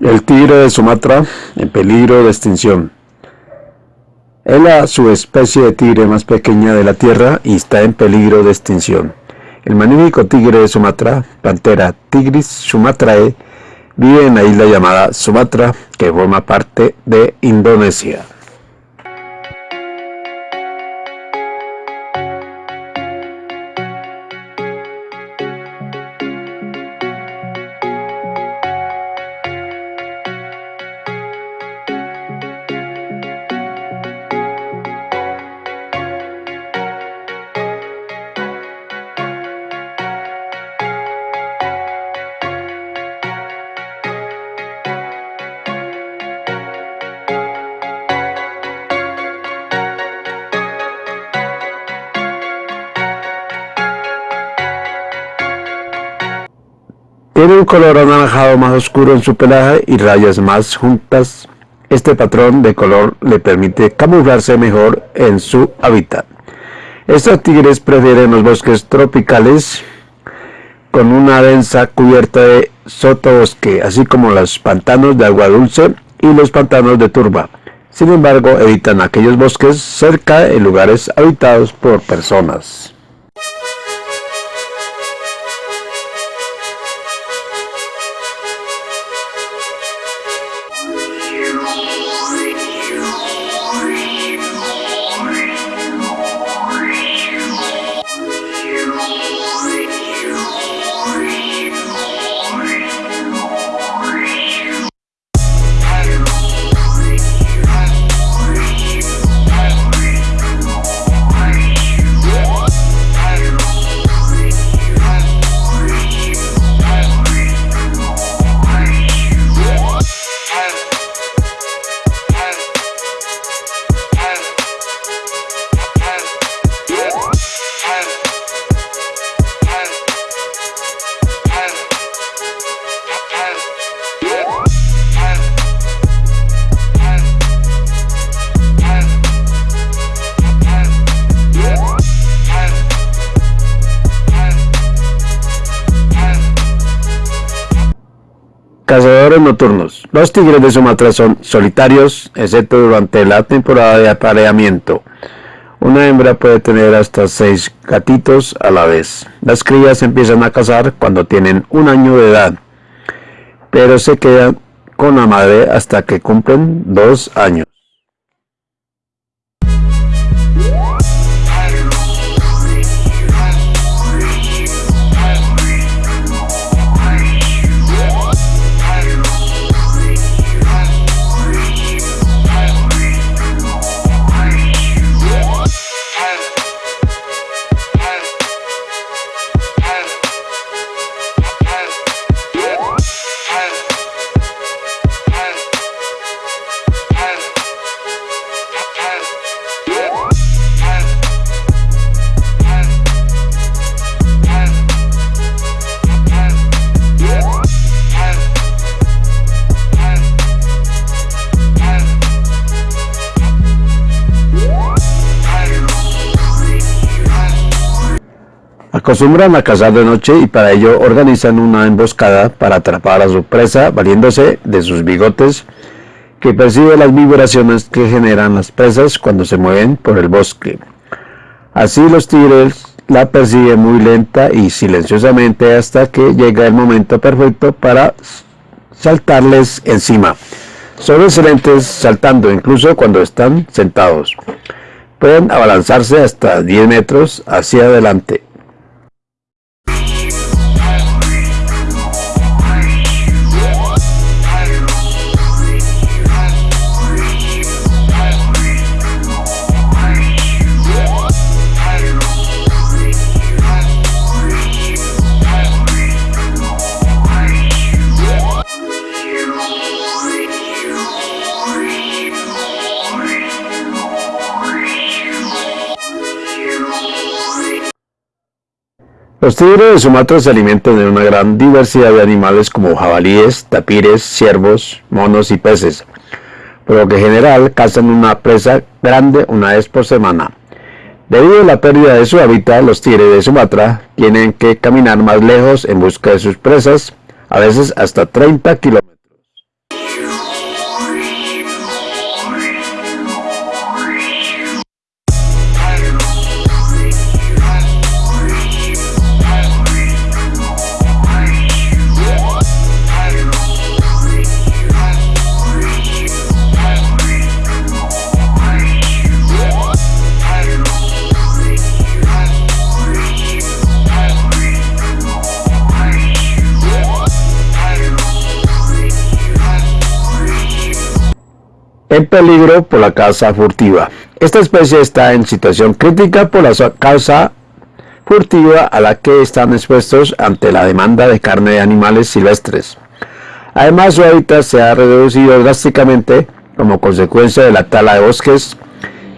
El tigre de Sumatra en peligro de extinción. Es la subespecie de tigre más pequeña de la Tierra y está en peligro de extinción. El magnífico tigre de Sumatra, Pantera tigris sumatrae, vive en la isla llamada Sumatra, que forma parte de Indonesia. Tiene un color anaranjado más oscuro en su pelaje y rayas más juntas. Este patrón de color le permite camuflarse mejor en su hábitat. Estos tigres prefieren los bosques tropicales con una densa cubierta de sotobosque, así como los pantanos de agua dulce y los pantanos de turba. Sin embargo, evitan aquellos bosques cerca de lugares habitados por personas. Nocturnos. Los tigres de Sumatra son solitarios, excepto durante la temporada de apareamiento. Una hembra puede tener hasta seis gatitos a la vez. Las crías empiezan a cazar cuando tienen un año de edad, pero se quedan con la madre hasta que cumplen dos años. Acostumbran a cazar de noche y para ello organizan una emboscada para atrapar a su presa valiéndose de sus bigotes que percibe las vibraciones que generan las presas cuando se mueven por el bosque. Así los tigres la persiguen muy lenta y silenciosamente hasta que llega el momento perfecto para saltarles encima. Son excelentes saltando incluso cuando están sentados. Pueden abalanzarse hasta 10 metros hacia adelante. Los tigres de Sumatra se alimentan de una gran diversidad de animales como jabalíes, tapires, ciervos, monos y peces, por lo que en general cazan una presa grande una vez por semana. Debido a la pérdida de su hábitat, los tigres de Sumatra tienen que caminar más lejos en busca de sus presas, a veces hasta 30 kilómetros. En peligro por la caza furtiva. Esta especie está en situación crítica por la caza furtiva a la que están expuestos ante la demanda de carne de animales silvestres. Además, su hábitat se ha reducido drásticamente como consecuencia de la tala de bosques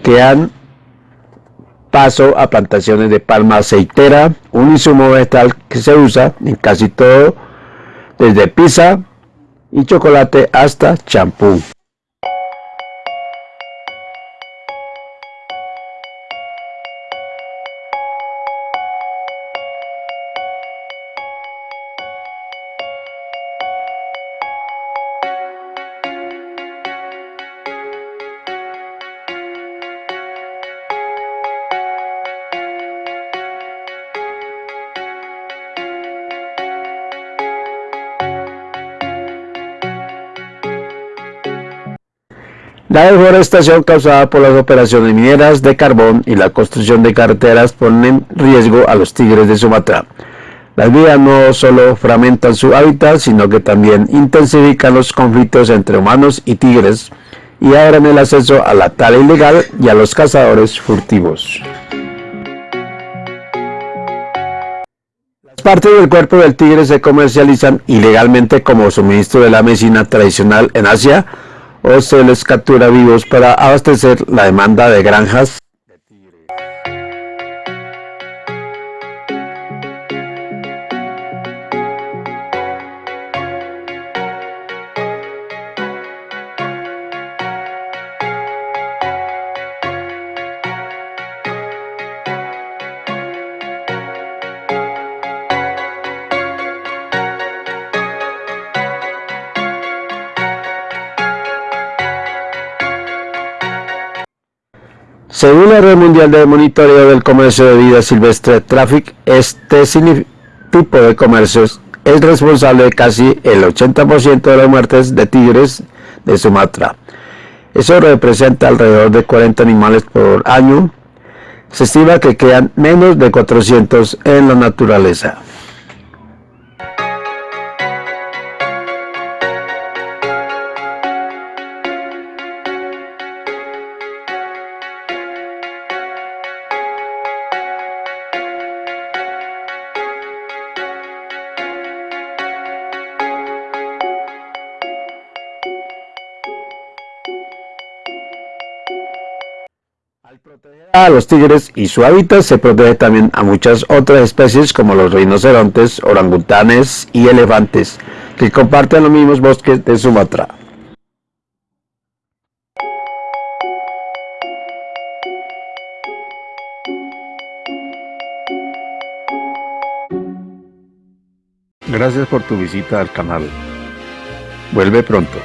que han paso a plantaciones de palma aceitera, un insumo vegetal que se usa en casi todo, desde pizza y chocolate hasta champú. La deforestación causada por las operaciones mineras de carbón y la construcción de carreteras ponen en riesgo a los tigres de Sumatra. Las vías no solo fragmentan su hábitat, sino que también intensifican los conflictos entre humanos y tigres y abren el acceso a la tala ilegal y a los cazadores furtivos. Las partes del cuerpo del tigre se comercializan ilegalmente como suministro de la medicina tradicional en Asia, o se les captura vivos para abastecer la demanda de granjas Según la Red Mundial de Monitoreo del Comercio de Vida Silvestre Traffic, este tipo de comercios es responsable de casi el 80% de las muertes de tigres de Sumatra. Eso representa alrededor de 40 animales por año. Se estima que quedan menos de 400 en la naturaleza. A los tigres y su hábitat se protege también a muchas otras especies como los rinocerontes, orangutanes y elefantes, que comparten los mismos bosques de Sumatra. Gracias por tu visita al canal. Vuelve pronto.